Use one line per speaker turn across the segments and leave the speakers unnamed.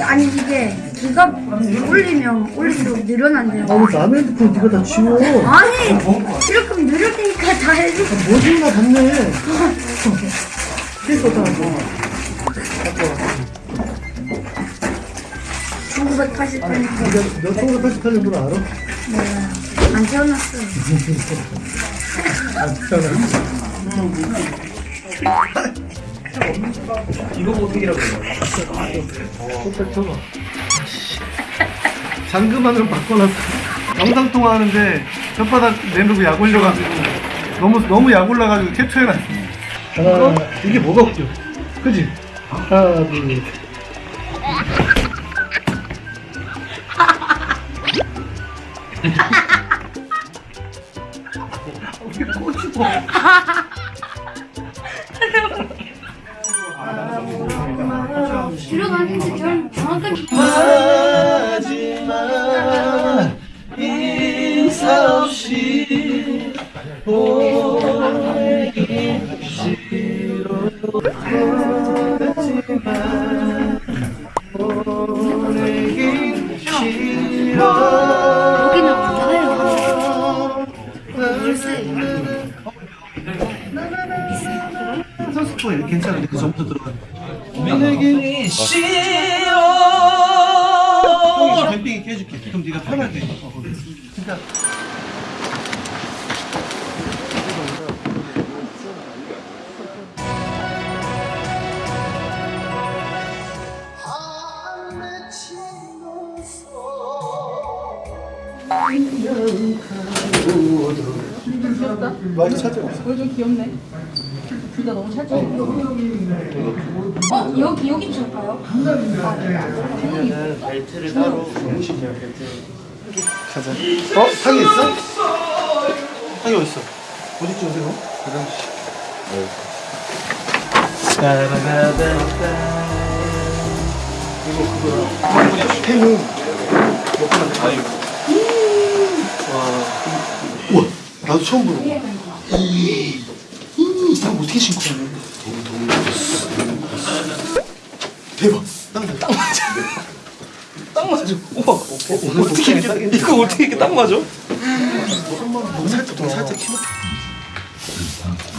아니 이게 기가 올리면 올릴수록 늘어난대요.
아니 남의 핸드폰 네가 다 지워
아니 이렇게 누를 테니까 다 해줘.
뭐지나 갔네 케이스 어디다 놨어
1988년
몇 1988년도로 알아?
네. 안 태어났어요.
아 진짜나
이거 보색이라고 해요.
잠금만으로 바꿔놨어. 영상 통화하는데 혓바닥 내놓고 약 올려가지고 너무 너무 약 올라가지고 캡처해놨어. 하나 이게 뭐가 웃겨? 그지? 하나 둘 왜 꼬집어
들어가는데 전 정확하게
마지막 인사 없이 보내기 싫어 하지만 보내기 싫어
여기는 붙어요.
선수포 괜찮은데 그 전부터 들어가는 싫어 형이 뱀빙이 깨줄게 그럼 네가 어, 거기. 그러니까 많이 찾아왔어
얼굴 좀 귀엽네. 둘 다 너무 찰떡.
어 여기 여기 줄까요?
가자. 어? 상이 있어? 상이 어딨어? 어디쯤 세워? 화장실. 이거 그거야. 와. 우 와, 나도 처음 보는 거. 이, 이, 이거 어떻게 신고 가냐? 너무 대박. 딱 맞아. 딱 맞아. 딱 맞아. 우와. 어, 어떻게 이렇게 이거 어떻게 이렇게 딱 맞아? 너무 살짝 살짝 키 높이.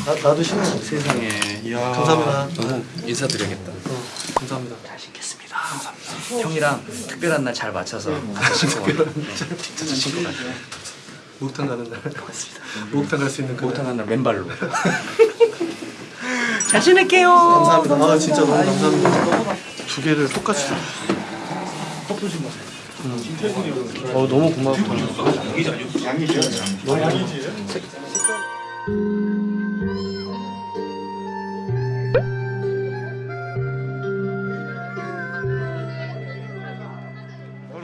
나 나도 신어.
세상에. 이야.
감사합니다.
너무 인사드려야겠다.
어, 감사합니다.
잘 신겠습니다. 감사합니다. 형이랑 특별한 날 잘 맞춰서 같이 신고 가. 같이 신고 가.
목욕탕 가는 날. 맞습니다. 목욕탕 갈 수 있는 그
목욕탕 간날 맨발로. 잘 지낼게요.
감사합니다. 아 진짜 너무 감사합니다. 두 개를 똑같이. 음. 어 너무 고맙다.
서로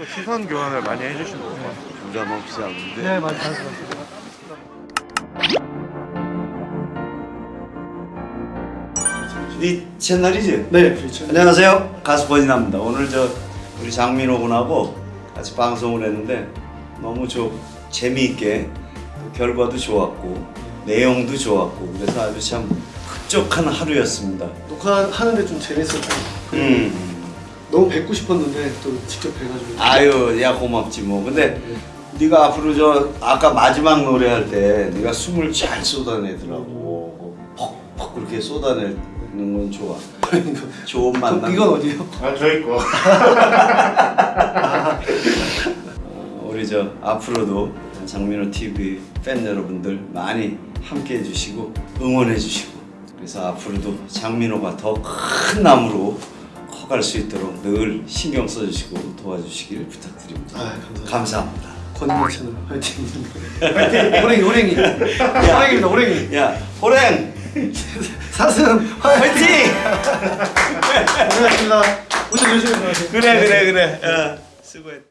시선 교환을 많이 해주시는 것 같아요. 부담 없이 하는데
네 많이 잘했어.
네 채널이지?
네 그렇죠.
안녕하세요 가수 버진합니다 오늘 저 우리 장민호 군하고 같이 방송을 했는데 너무 좀 재미있게 또 결과도 좋았고 내용도 좋았고 그래서 아주 참 흡족한 하루였습니다
녹화하는데 좀 재밌었고
음.
너무 뵙고 싶었는데 또 직접 뵈가지고.
아유 야 고맙지 뭐. 근데 네 가 앞으로 저 아까 마지막 노래 할 때 네가 숨을 잘 쏟아내더라고. 퍽퍽 그렇게 쏟아내는 건 좋아. 좋은 만남.
이건 어디요?
아 저희 거.
어, 우리 저 앞으로도 장민호 TV 팬 여러분들 많이 함께 해주시고 응원해 주시고. 그래서 앞으로도 장민호가 더 큰 나무로 커갈 수 있도록 늘 신경 써주시고 도와주시길 부탁드립니다.
아 감사합니다. 권인호 채널 화이팅. 화이팅. 호랭이 호랭이. 호랭이입니다 호랭이.
야 호랭
사슴
화이팅.
고생하셨습니다. 오늘 열심히 들어가세요.
그래 그래 그래. 야, 수고했.